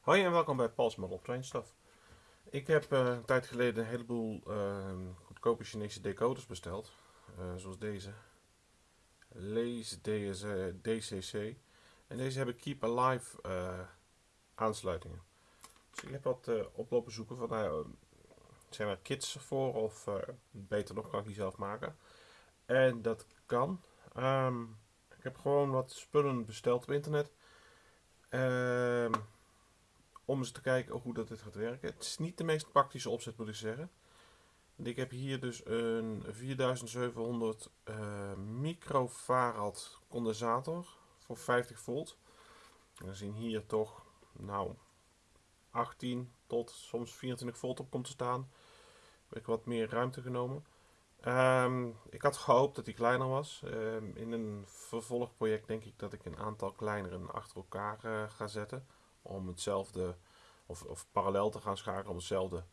Hoi en welkom bij Paul's Model Train Stuff. Ik heb uh, een tijd geleden een heleboel uh, goedkope Chinese decoders besteld. Uh, zoals deze. Lace DS, DCC. En deze hebben Keep Alive aansluitingen. Dus ik heb wat oplopen zoeken van, nou, zijn er kits voor of beter nog kan ik die zelf maken. En dat kan. Um, ik heb gewoon wat spullen besteld op internet. Um, om eens te kijken hoe dat dit gaat werken. Het is niet de meest praktische opzet moet ik zeggen. Ik heb hier dus een 4700 uh, microfarad condensator voor 50 volt. we zien hier toch nou 18 tot soms 24 volt op komt te staan. Heb ik wat meer ruimte genomen. Um, ik had gehoopt dat die kleiner was. Um, in een vervolgproject denk ik dat ik een aantal kleinere achter elkaar uh, ga zetten. Om hetzelfde, of, of parallel te gaan schakelen om hetzelfde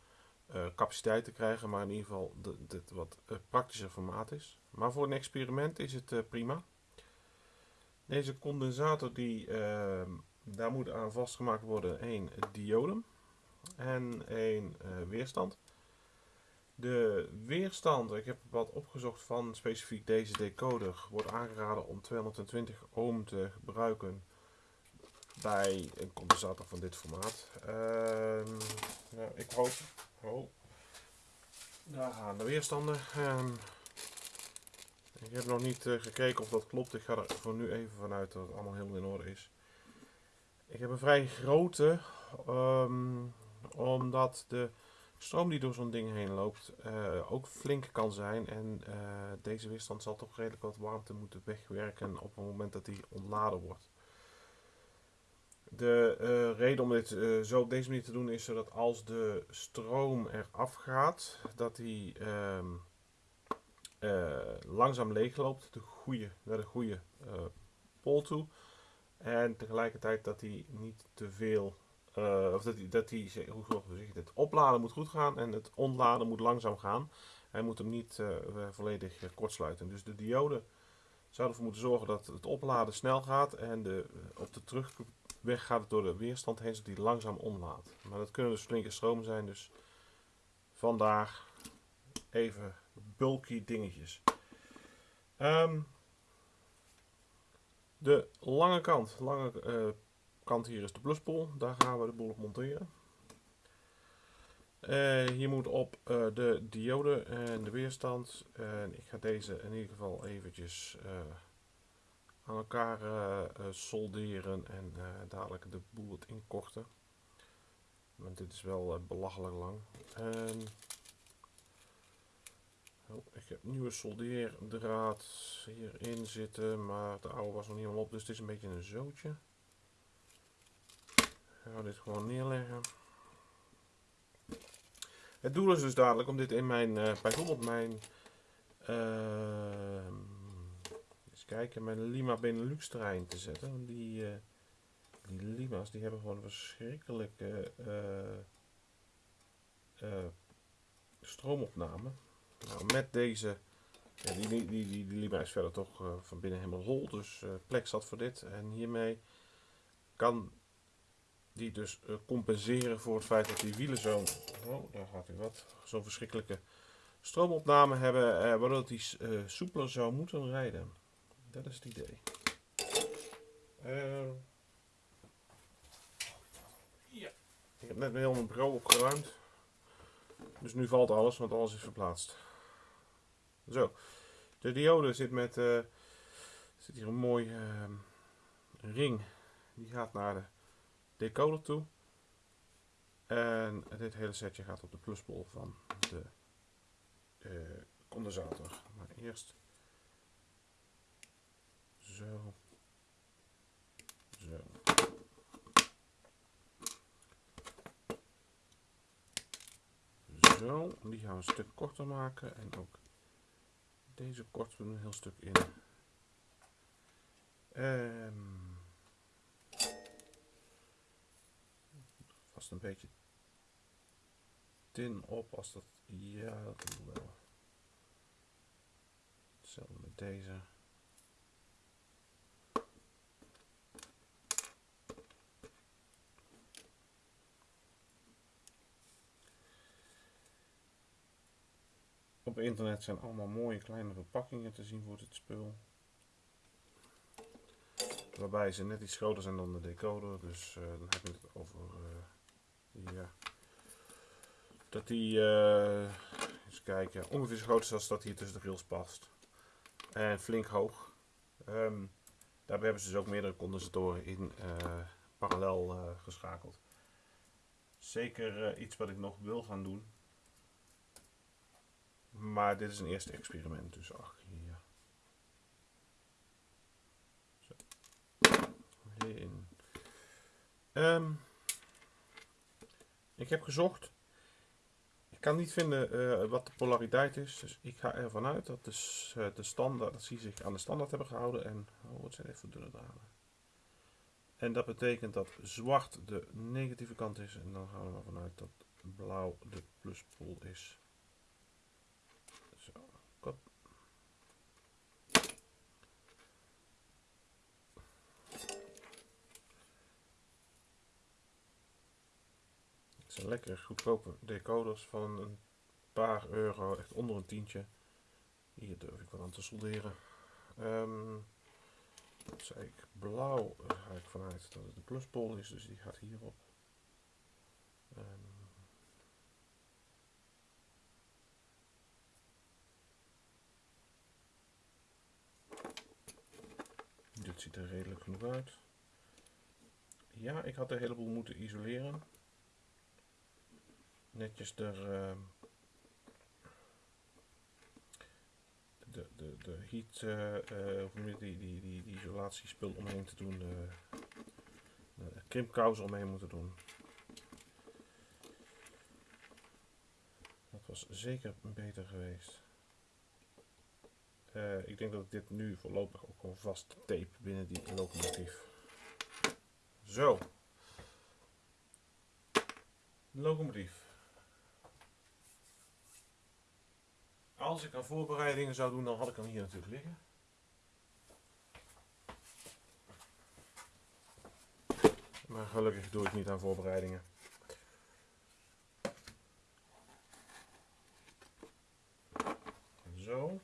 uh, capaciteit te krijgen. Maar in ieder geval dit wat uh, praktischer formaat is. Maar voor een experiment is het prima. Deze condensator, die, ehm, daar moet aan vastgemaakt worden één diode en één weerstand. De weerstand, ik heb wat opgezocht van specifiek deze decoder, wordt aangeraden om 220 ohm te gebruiken bij een condensator van dit formaat. Uh, nou, ik hoop, daar gaan de weerstanden. Uh, ik heb nog niet uh, gekeken of dat klopt, ik ga er voor nu even vanuit dat het allemaal helemaal in orde is. Ik heb een vrij grote, um, omdat de stroom die door zo'n ding heen loopt uh, ook flink kan zijn. En uh, deze weerstand zal toch redelijk wat warmte moeten wegwerken op het moment dat die ontladen wordt. De uh, reden om dit zo op deze manier te doen is zodat als de stroom eraf gaat, dat die ehm, langzaam leegloopt de goede, naar de goede pol toe. En tegelijkertijd dat hij niet te veel of dat hij, dat hij hoe zeg het, opladen moet goed gaan en het ontladen moet langzaam gaan. Hij moet hem niet volledig kortsluiten. Dus de diode zou ervoor moeten zorgen dat het opladen snel gaat en de, op de terugweg gaat het door de weerstand heen, zodat hij langzaam omlaat. Maar dat kunnen dus flinke stromen zijn, dus vandaar even bulky dingetjes. Um, de lange kant, lange kant hier is de pluspol. Daar gaan we de boel op monteren. Uh, hier moet op uh, de diode en de weerstand. En ik ga deze in ieder geval eventjes aan elkaar solderen en dadelijk de boel het inkorten. Want dit is wel belachelijk lang. En, oh, ik heb nieuwe soldeerdraad hierin zitten, maar de oude was nog niet helemaal op, dus het is een beetje een zootje. Ik ga dit gewoon neerleggen. Het doel is dus dadelijk om dit in mijn, bijvoorbeeld mijn, eens kijken, mijn Lima Benelux terrein te zetten. Want die, uh, die Lima's die hebben gewoon verschrikkelijke stroomopname. Nou, met deze, die, die, die, die, Lima is verder toch van binnen helemaal hol, dus plek zat voor dit. En hiermee kan die dus uh, compenseren voor het feit dat die wielen zo, oh, daar gaat hij wat, zo'n verschrikkelijke stroomopname hebben, uh, waardoor die uh, soepeler zou moeten rijden. Dat is het idee. ja. Ik heb net heel mijn bureau opgeruimd. Dus nu valt alles, want alles is verplaatst. Zo. De diode zit met, zit hier een mooi ring. Die gaat naar de decoder toe. En dit hele setje gaat op de pluspol van de uh, condensator. Maar eerst zo. Zo. Zo, die gaan we een stuk korter maken en ook deze korten we een heel stuk in. Um, vast een beetje tin op als dat, ja dat doen we wel. Hetzelfde met deze. Op internet zijn allemaal mooie kleine verpakkingen te zien voor dit spul. Waarbij ze net iets groter zijn dan de decoder. Dus uh, dan heb je het over uh, ja, dat die uh, eens kijken, ongeveer zo groot is als dat hier tussen de rails past. En flink hoog. Um, daarbij hebben ze dus ook meerdere condensatoren in parallel geschakeld. Zeker iets wat ik nog wil gaan doen. Maar dit is een eerste experiment, dus ach, hier. Zo. In. Um, ik heb gezocht. Ik kan niet vinden uh, wat de polariteit is, dus ik ga ervan uit dat de, uh, de standaard, dat ze zich aan de standaard hebben gehouden. En, oh, het zijn even dunne draden. En dat betekent dat zwart de negatieve kant is. En dan gaan we ervan uit dat blauw de pluspol is. zijn lekker goedkope decoders van een paar euro, echt onder een tientje. Hier durf ik wel aan te solderen. Um, zei ik? Blauw ga ik vanuit dat het de pluspol is, dus die gaat hierop. Um, dit ziet er redelijk genoeg uit. Ja, ik had een heleboel moeten isoleren netjes er uh, de, de, de heat, uh, of die, die, die, die isolatiespul omheen te doen, de, de krimpkous omheen moeten doen. Dat was zeker beter geweest. Uh, ik denk dat ik dit nu voorlopig ook al vast tape binnen die locomotief. Zo. Locomotief. Als ik aan voorbereidingen zou doen, dan had ik hem hier natuurlijk liggen. Maar gelukkig doe ik niet aan voorbereidingen. Zo.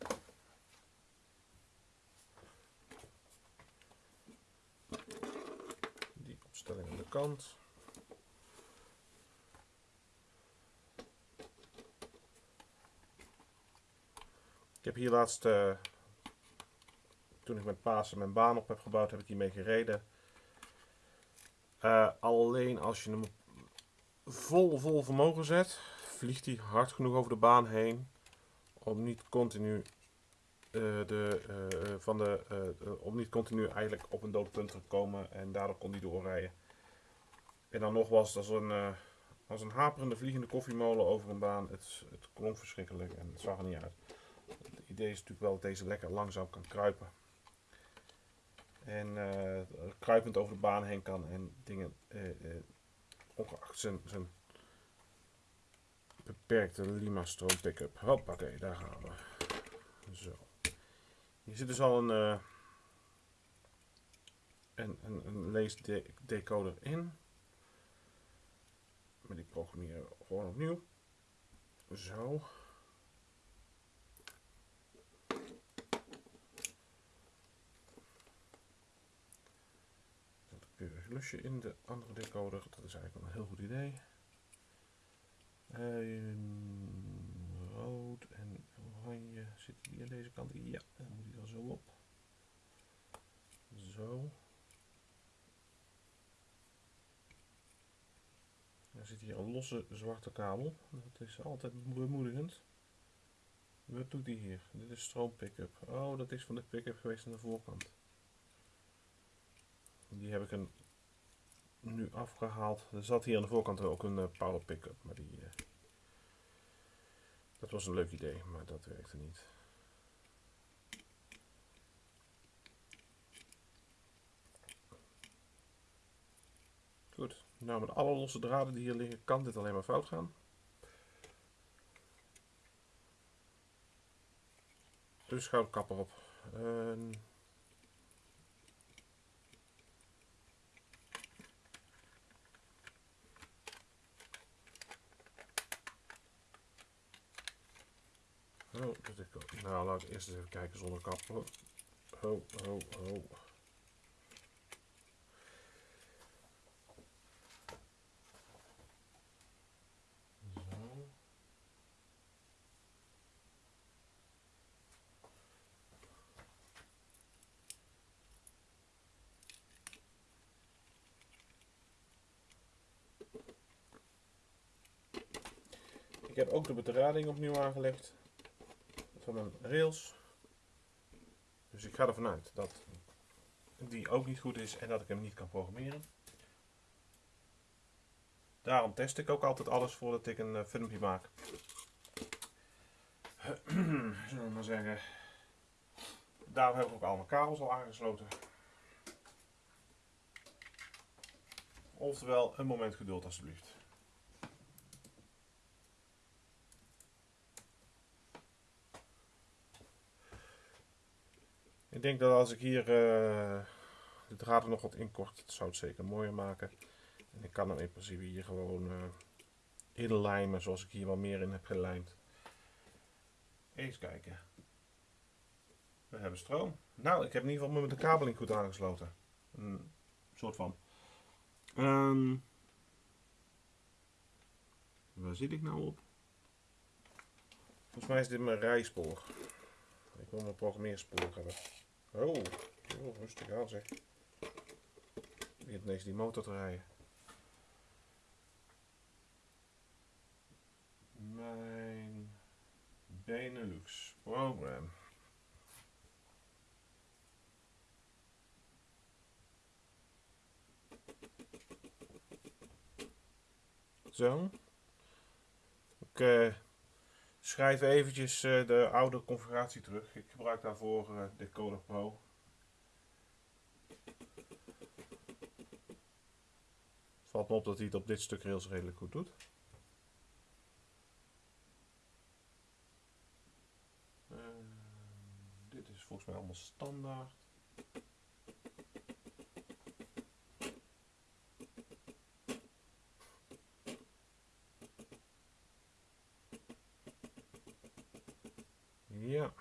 Die opstelling aan de kant. Ik heb hier laatst, uh, toen ik met Pasen mijn baan op heb gebouwd, heb ik hiermee gereden. Uh, alleen als je hem vol, vol vermogen zet, vliegt hij hard genoeg over de baan heen om niet continu uh, de, van de, om niet continu eigenlijk op een doodpunt te komen en daardoor kon hij doorrijden. En dan nog was het als een, als een haperende vliegende koffiemolen over een baan. Het, het klonk verschrikkelijk en het zag er niet uit idee is natuurlijk wel dat deze lekker langzaam kan kruipen. En uh, kruipend over de baan heen kan en dingen, uh, uh, ongeacht zijn, zijn beperkte Lima stroom pick-up. Hoppakee, daar gaan we. Zo. Hier zit dus al een, uh, een, een, een leesdecoder in. Maar die programmeren gewoon opnieuw. Zo. Plusje in de andere decoder. Dat is eigenlijk wel een heel goed idee. En rood en oranje zit die aan deze kant. Ja, dan moet hij er zo op. Zo. Er zit hier een losse zwarte kabel. Dat is altijd bemoedigend. Wat doet hij hier? Dit is stroom pick-up. Oh, dat is van de pick-up geweest aan de voorkant. Die heb ik een nu afgehaald. Er zat hier aan de voorkant ook een uh, power pick-up, maar die, uh, dat was een leuk idee, maar dat werkte niet. Goed, nou met alle losse draden die hier liggen kan dit alleen maar fout gaan. Dus kapper op. Uh, Oh, ik, nou, laat eerst eens even kijken zonder kap. Ho, ho, ho. Ik heb ook de bedrading opnieuw aangelegd van een rails. Dus ik ga ervan uit dat die ook niet goed is en dat ik hem niet kan programmeren. Daarom test ik ook altijd alles voordat ik een eh, filmpje maak. Zullen we zeggen. Daarom heb ik ook al mijn kabels al aangesloten. Oftewel, een moment geduld alsjeblieft. Ik denk dat als ik hier uh, de draden nog wat inkort, het zou het zeker mooier maken. En ik kan dan in principe hier gewoon uh, inlijmen zoals ik hier wel meer in heb gelijmd. Eens kijken. We hebben stroom. Nou, ik heb in ieder geval de kabeling goed aangesloten. Een soort van. Um, waar zit ik nou op? Volgens mij is dit mijn rijspoor. Ik wil mijn programmeerspoor hebben. Oh, oh rustig aan zeg. Begint ineens die motor te rijden. Mijn Benelux program. Zo. Uh, schrijf eventjes uh, de oude configuratie terug. Ik gebruik daarvoor uh, de Coder Pro. Valt me op dat hij het op dit stuk rails redelijk goed doet. Uh, dit is volgens mij allemaal standaard. Ja.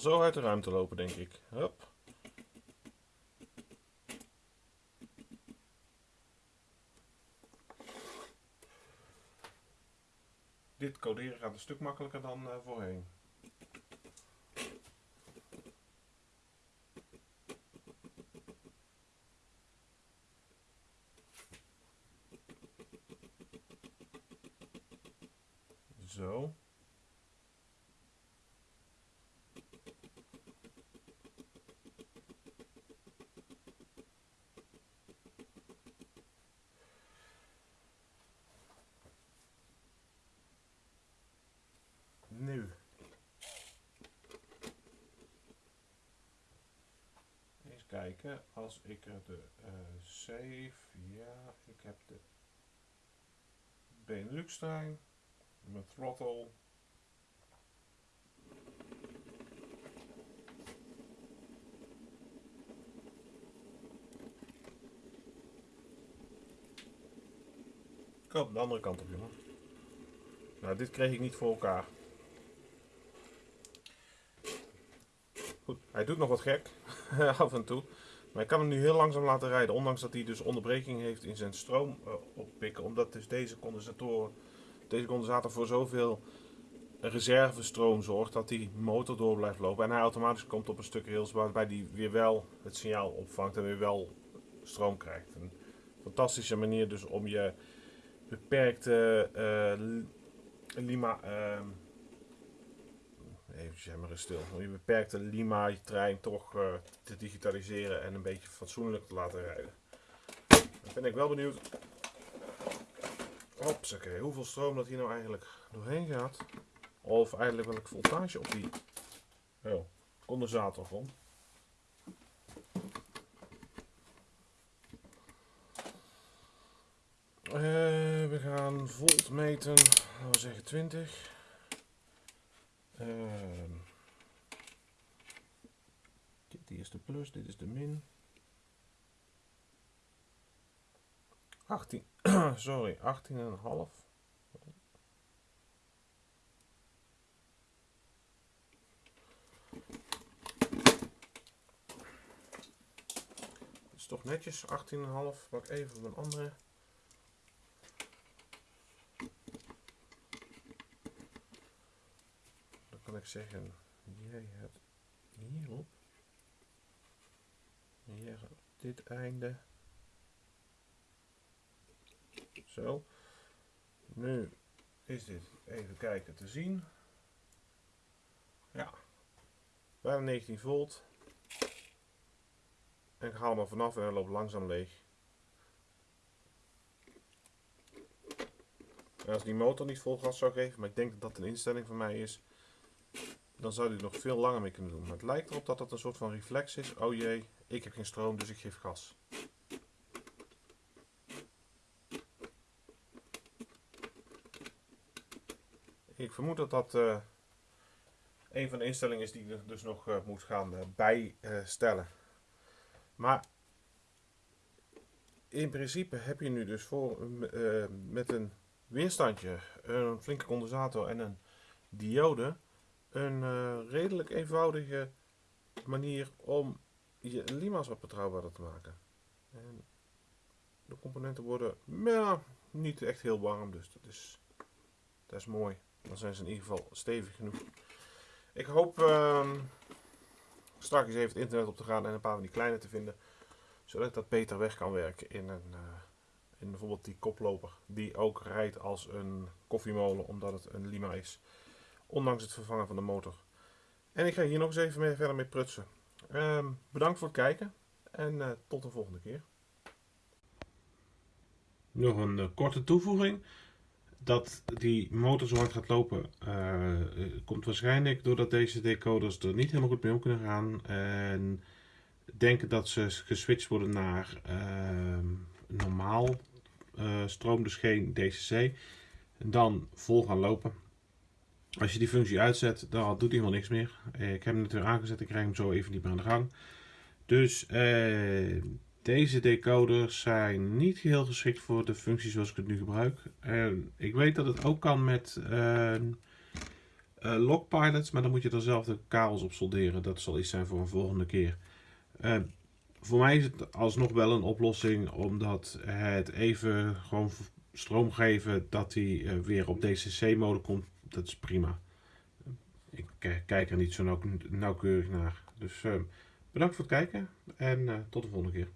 Zo uit de ruimte lopen, denk ik. Hup. Dit coderen gaat een stuk makkelijker dan uh, voorheen. Zo. Nu. Eens kijken, als ik er de uh, save, ja, ik heb de Benelux trein, mijn throttle. Kom, de andere kant op, jongen. Nou, dit kreeg ik niet voor elkaar. Goed, hij doet nog wat gek, af en toe. Maar ik kan hem nu heel langzaam laten rijden, ondanks dat hij dus onderbreking heeft in zijn stroom uh, oppikken. Omdat dus deze condensator, deze condensator voor zoveel reservestroom zorgt dat die motor door blijft lopen. En hij automatisch komt op een stuk rails waarbij hij weer wel het signaal opvangt en weer wel stroom krijgt. Een fantastische manier dus om je beperkte uh, lima... Uh, maar stil. Om je beperkte Lima-trein toch uh, te digitaliseren en een beetje fatsoenlijk te laten rijden. Dan ben ik wel benieuwd. Hopsakee, hoeveel stroom dat hier nou eigenlijk doorheen gaat. Of eigenlijk welk voltage op die oh, condensator komt. Uh, we gaan volt meten, laten we zeggen 20. Uh, dit is de plus, dit is de min. 18, sorry, 18,5. toch netjes, 18,5. Pak even op een andere. Ik zeggen, jij hebt hierop, hier op dit einde. Zo. Nu is dit even kijken te zien. Ja, bijna 19 volt. En ik haal hem er vanaf en hij loopt langzaam leeg. Als die motor niet vol gas zou geven, maar ik denk dat dat een instelling van mij is, dan zou hij nog veel langer mee kunnen doen. Maar het lijkt erop dat dat een soort van reflex is. Oh jee, ik heb geen stroom, dus ik geef gas. Ik vermoed dat dat uh, een van de instellingen is die je dus nog uh, moet gaan uh, bijstellen. Maar in principe heb je nu dus voor, met een weerstandje, een flinke condensator en een diode een redelijk eenvoudige manier om je lima's wat betrouwbaarder te maken. En de componenten worden ja, niet echt heel warm, dus dat is, dat is mooi. Dan zijn ze in ieder geval stevig genoeg. Ik hoop uh, straks even het internet op te gaan en een paar van die kleine te vinden. Zodat ik dat beter weg kan werken in, een, uh, in bijvoorbeeld die koploper. Die ook rijdt als een koffiemolen omdat het een Lima is. Ondanks het vervangen van de motor. En ik ga hier nog eens even mee, verder mee prutsen. Uh, bedankt voor het kijken en uh, tot de volgende keer. Nog een uh, korte toevoeging dat die motor zo hard gaat lopen uh, komt waarschijnlijk doordat deze decoders er niet helemaal goed mee om kunnen gaan en denken dat ze geswitcht worden naar uh, normaal stroom, dus geen DCC, en dan vol gaan lopen. Als je die functie uitzet, dan doet hij helemaal niks meer. ik heb hem natuurlijk aangezet, ik krijg hem zo even niet meer aan de gang. Dus deze decoders zijn niet geheel geschikt voor de functie zoals ik het nu gebruik. En ik weet dat het ook kan met uh, uh, lockpilots, maar dan moet je er zelf de kabels op solderen. Dat zal iets zijn voor een volgende keer. Uh, voor mij is het alsnog wel een oplossing, omdat het even gewoon stroom geven dat hij weer op DCC-mode komt. Dat is prima. Ik kijk er niet zo nauw nauwkeurig naar. Dus bedankt voor het kijken en tot de volgende keer.